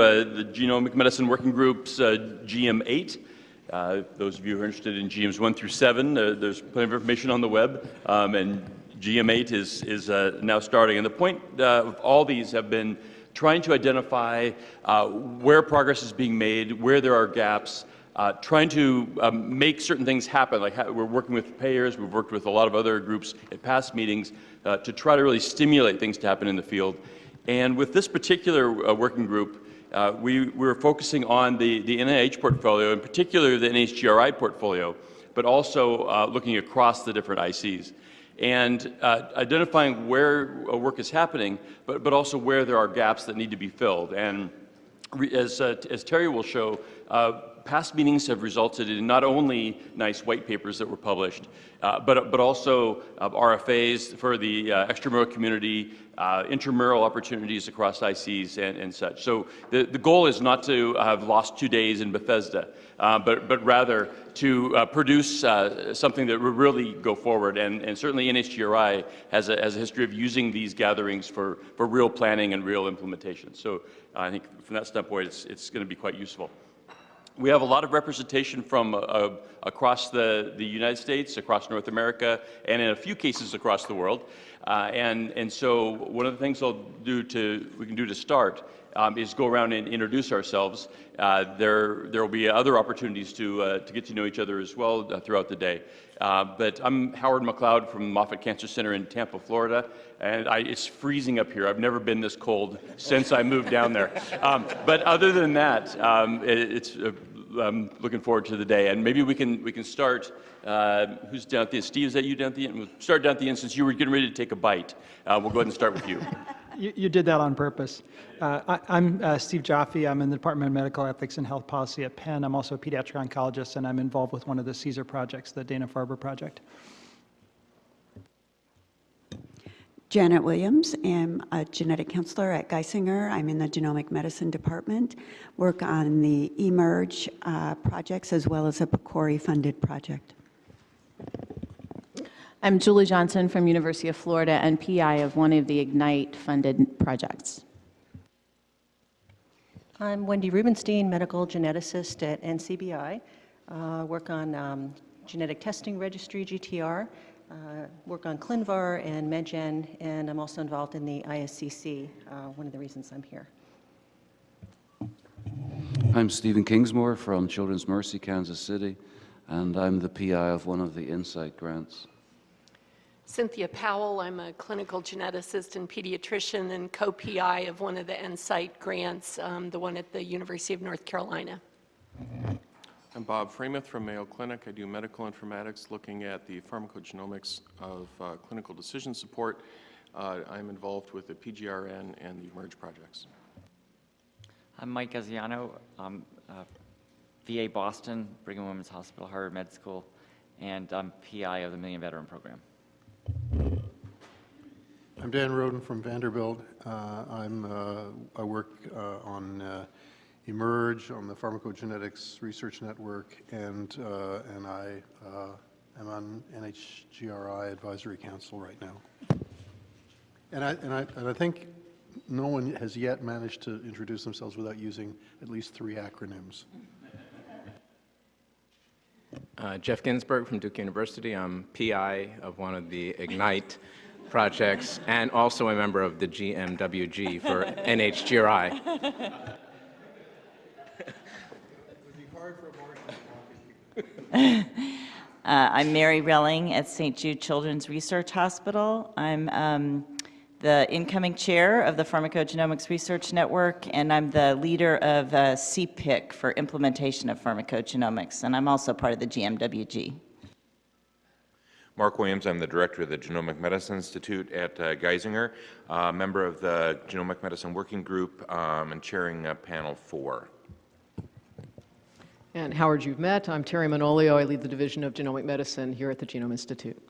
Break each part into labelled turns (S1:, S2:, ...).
S1: Uh, the Genomic Medicine Working Group's uh, GM8. Uh, those of you who are interested in GMs 1 through 7, uh, there's plenty of information on the web, um, and GM8 is, is uh, now starting. And the point uh, of all these have been trying to identify where progress is being made, where there are gaps, trying to um, make certain things happen. Like we're working with payers, we've worked with a lot of other groups at past meetings to try to really stimulate things to happen in the field. And with this particular working group, uh, we, we were focusing on the, the NIH portfolio, in particular the NHGRI portfolio, but also uh, looking across the different ICs and uh, identifying where work is happening, but, but also where there are gaps that need to be filled. And as, as Terry will show, past meetings have resulted in not only nice white papers that were published, uh, but, but also uh, RFAs for the uh, extramural community, uh, intramural opportunities across ICs and, and such. So the, the goal is not to have lost two days in Bethesda, uh, but, but rather to uh, produce something that will really go forward. And, and certainly NHGRI has a, has a history of using these gatherings for, for real planning and real implementation. So I think from that standpoint, it's, it's going to be quite useful. We have a lot of representation from uh, uh, across the, the United States, across North America, and in a few cases across the world. Uh, and, and so one of the things I'll do to, we can do to start um, is go around and introduce ourselves. Uh, there, there will be other opportunities to, uh, to get to know each other as well uh, throughout the day. but I'm Howard McLeod from Moffitt Cancer Center in Tampa, Florida, and I, it's freezing up here. I've never been this cold since I moved down there. Um, but other than that, um, it, it's I'm looking forward to the day. And maybe we can, we can start, uh, who's down at the end? Steve, is that you down at the end? We'll start down at the end since you were getting ready to take a bite. Uh, we'll go ahead and start with you.
S2: You, you did that on purpose. Uh, I, am uh, Steve Joffe. I'm in the Department of Medical Ethics and Health Policy at Penn. I'm also a pediatric oncologist, and I'm involved with one of the CSER projects, the Dana-Farber project.
S3: Janet Williams. I'm a genetic counselor at Geisinger. I'm in the genomic medicine department, work on the eMERGE uh, projects as well as a PCORI funded project.
S4: I'm Julie Johnson from University of Florida and PI of one of the IGNITE funded projects.
S5: I'm Wendy Rubinstein, medical geneticist at NCBI. Uh, work on um, genetic testing registry, GTR, uh, work on ClinVar and MedGen, and I'm also involved in the ISCC, uh, one of the reasons I'm here.
S6: I'm Stephen Kingsmore from Children's Mercy, Kansas City, and I'm the PI of one of the Insight grants.
S7: Cynthia Powell, I'm a clinical geneticist and pediatrician and co-PI of one of the Insight grants, um, the one at the University of North Carolina.
S8: I'm Bob Freimuth from Mayo Clinic. I do medical informatics looking at the pharmacogenomics of uh, clinical decision support. Uh, I'm involved with the PGRN and the eMERGE projects.
S9: I'm Mike Gaziano. I'm uh, VA Boston, Brigham Women's Hospital, Harvard Med School, and I'm PI of the Million Veteran Program.
S10: I'm Dan Roden from Vanderbilt. Uh, I'm, uh, I work uh, on eMERGE on the Pharmacogenetics Research Network, and, uh, and I uh, am on NHGRI Advisory Council right now. And I, and, I, and I think no one has yet managed to introduce themselves without using at least three acronyms.
S11: Uh, Geoff Ginsburg from Duke University. I'm PI of one of the IGNITE projects and also a member of the GMWG for NHGRI.
S12: uh, I'm Mary Relling at St. Jude Children's Research Hospital. I'm um, the incoming chair of the Pharmacogenomics Research Network, and I'm the leader of uh, CPIC for implementation of pharmacogenomics, and I'm also part of the GMWG.
S13: Mark Williams, I'm the director of the Genomic Medicine Institute at uh, Geisinger, uh, member of the Genomic Medicine Working Group, um, and chairing uh, panel four.
S14: And Howard, you've met. I'm Terry Manolio. I lead the Division of Genomic Medicine here at the Genome Institute.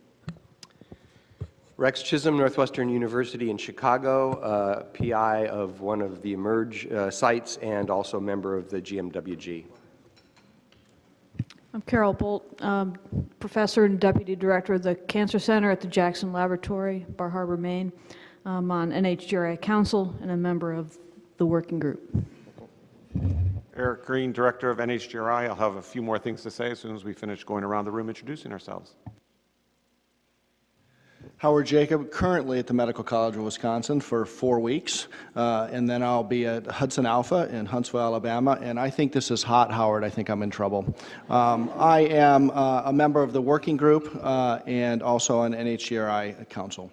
S15: Rex Chisholm, Northwestern University in Chicago, uh, PI of one of the eMERGE uh, sites and also a member of the GMWG.
S16: I'm Carol Bult, um, professor and deputy director of the Cancer Center at the Jackson Laboratory, Bar Harbor, Maine. I'm on NHGRI Council and a member of the working group.
S17: Eric Green, Director of NHGRI. I'll have a few more things to say as soon as we finish going around the room introducing ourselves.
S18: Howard Jacob, currently at the Medical College of Wisconsin for four weeks, uh, and then I'll be at Hudson Alpha in Huntsville, Alabama. And I think this is hot, Howard. I think I'm in trouble. Um, I am uh, a member of the working group uh, and also on NHGRI Council.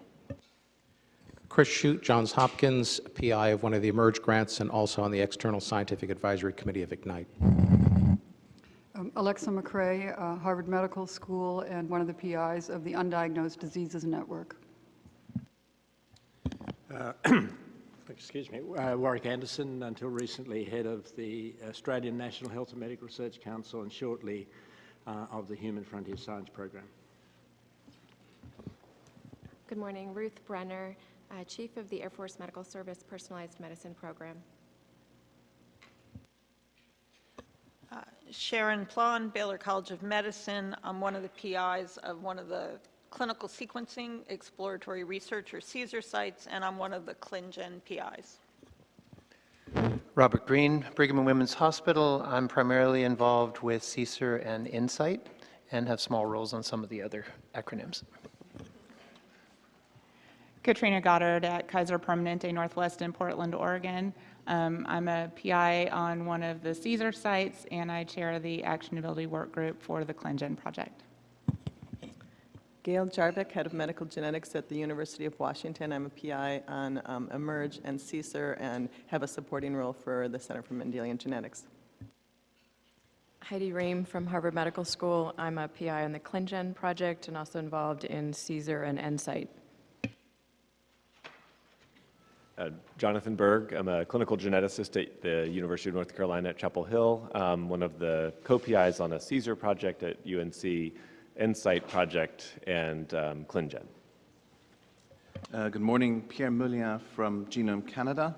S19: Chris Chute, Johns Hopkins, PI of one of the eMERGE grants, and also on the External Scientific Advisory Committee of Ignite.
S20: Um, Alexa McCray, uh, Harvard Medical School, and one of the PIs of the Undiagnosed Diseases Network.
S21: Uh, excuse me, uh, Warwick Anderson, until recently head of the Australian National Health and Medical Research Council, and shortly uh, of the Human Frontier Science Program.
S22: Good morning, Ruth Brenner, uh, Chief of the Air Force Medical Service Personalized Medicine Program.
S23: Sharon Plon, Baylor College of Medicine. I'm one of the PIs of one of the clinical sequencing exploratory research or CSER sites, and I'm one of the ClinGen PIs.
S24: Robert Green, Brigham and Women's Hospital. I'm primarily involved with CSER and Insight and have small roles on some of the other acronyms.
S25: Katrina Goddard at Kaiser Permanente Northwest in Portland, Oregon. Um, I'm a PI on one of the CSER sites, and I chair the actionability work group for the ClinGen project.
S26: Gail Jarvik, Head of Medical Genetics at the University of Washington. I'm a PI on um, eMERGE and CSER and have a supporting role for the Center for Mendelian Genetics.
S27: Heidi Rehm from Harvard Medical School. I'm a PI on the ClinGen project and also involved in CSER and NSIGHT.
S28: Uh, Jonathan Berg, I'm a clinical geneticist at the University of North Carolina at Chapel Hill, um, one of the co-PIs on a CSER project at UNC, Insight project, and um, ClinGen.
S29: Uh, good morning, Pierre Meulien from Genome Canada.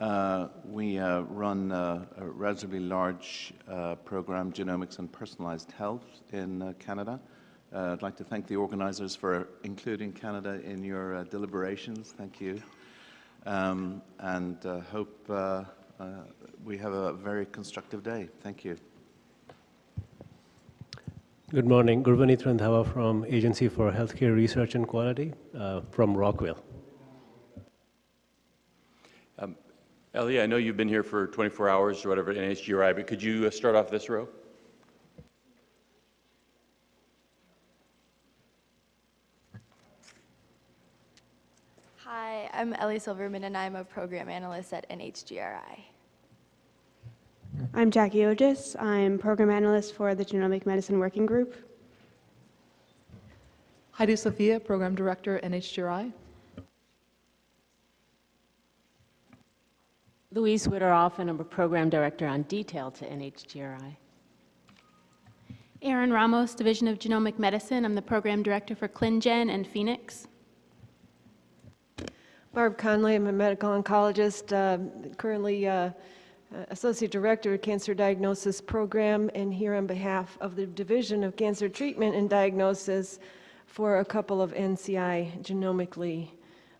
S29: Uh, we uh, run uh, a relatively large uh, program, Genomics and Personalized Health, in Canada. I'd like to thank the organizers for including Canada in your deliberations. Thank you. Um, and hope we have a very constructive day. Thank you.
S30: Good morning. Gurvaneet Randhawa from Agency for Healthcare Research and Quality uh, from Rockville.
S1: Um, Ellie, I know you've been here for 24 hours or whatever NHGRI, but could you uh, start off this row?
S31: Hi, I'm Ellie Silverman, and I'm a program analyst at NHGRI.
S32: I'm Jackie Odgis. I'm program analyst for the Genomic Medicine Working Group.
S33: Heidi Sofia, program director, NHGRI.
S34: Louise Wideroff, and I'm a program director on detail to NHGRI.
S35: Erin Ramos, Division of Genomic Medicine. I'm the program director for ClinGen and PhenX.
S36: Barb Conley, I'm a medical oncologist, uh, currently uh, Associate Director of Cancer Diagnosis Program, and here on behalf of the Division of Cancer Treatment and Diagnosis for a couple of NCI genomically,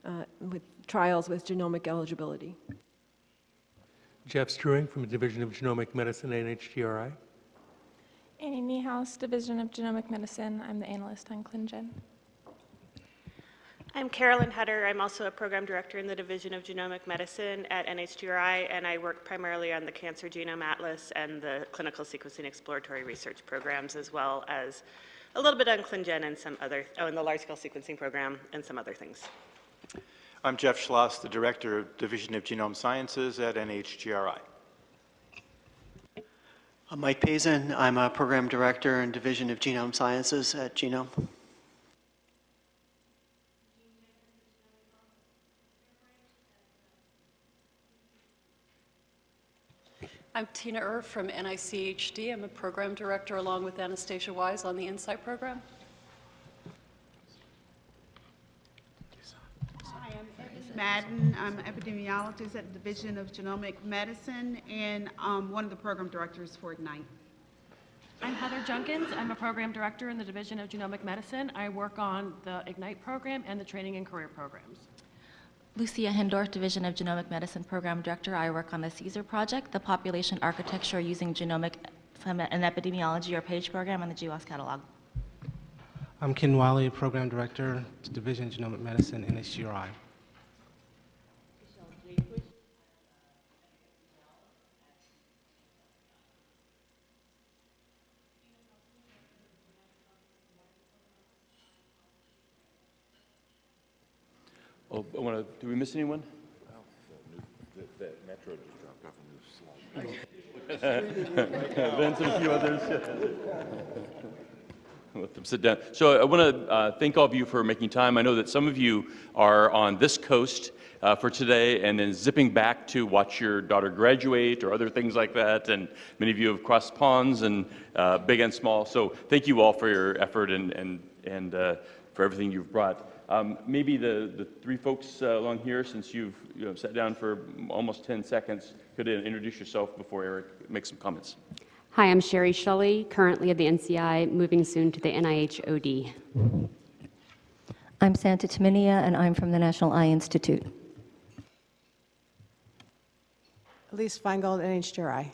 S36: uh, with trials with genomic eligibility.
S37: Jeff Struewing from the Division of Genomic Medicine at NHGRI.
S38: Annie Niehaus, Division of Genomic Medicine. I'm the analyst on ClinGen.
S39: I'm Carolyn Hutter. I'm also a program director in the Division of Genomic Medicine at NHGRI, and I work primarily on the Cancer Genome Atlas and the Clinical Sequencing Exploratory Research programs, as well as a little bit on ClinGen and some other, oh, and the Large Scale Sequencing Program and some other things.
S40: I'm Jeff Schloss, the Director of Division of Genome Sciences at NHGRI.
S41: I'm Mike Pazin. I'm a Program Director in Division of Genome Sciences at Genome.
S42: I'm Tiina Urv from NICHD. I'm a program director along with Anastasia Wise on the Insight program.
S43: Hi, I'm Ebony Madden. I'm an epidemiologist at the Division of Genomic Medicine and um, one of the program directors for Ignite.
S44: I'm Heather Junkins. I'm a program director in the Division of Genomic Medicine. I work on the Ignite program and the training and career programs.
S45: Lucia Hindorff, Division of Genomic Medicine Program Director. I work on the CSER project, the Population Architecture Using Genomic and Epidemiology or PAGE program on the GWAS catalog.
S46: I'm Ken Wiley, Program Director, Division of Genomic Medicine, NHGRI.
S1: Oh, I want to, did we miss anyone?
S47: The Metro just dropped off a new slide.
S1: Vince and a few others. Let them sit down. So I want to uh, thank all of you for making time. I know that some of you are on this coast uh, for today and then zipping back to watch your daughter graduate or other things like that. And many of you have crossed ponds and uh, big and small. So thank you all for your effort and, and, and uh, for everything you've brought. Um, maybe the, the three folks uh, along here, since you've you know, sat down for almost 10 seconds, could uh, introduce yourself before Eric makes some comments.
S48: Hi, I'm Sheri Schully, currently at the NCI, moving soon to the NIH OD.
S49: I'm Santa Tumminia, and I'm from the National Eye Institute.
S50: Elise Feingold, NHGRI.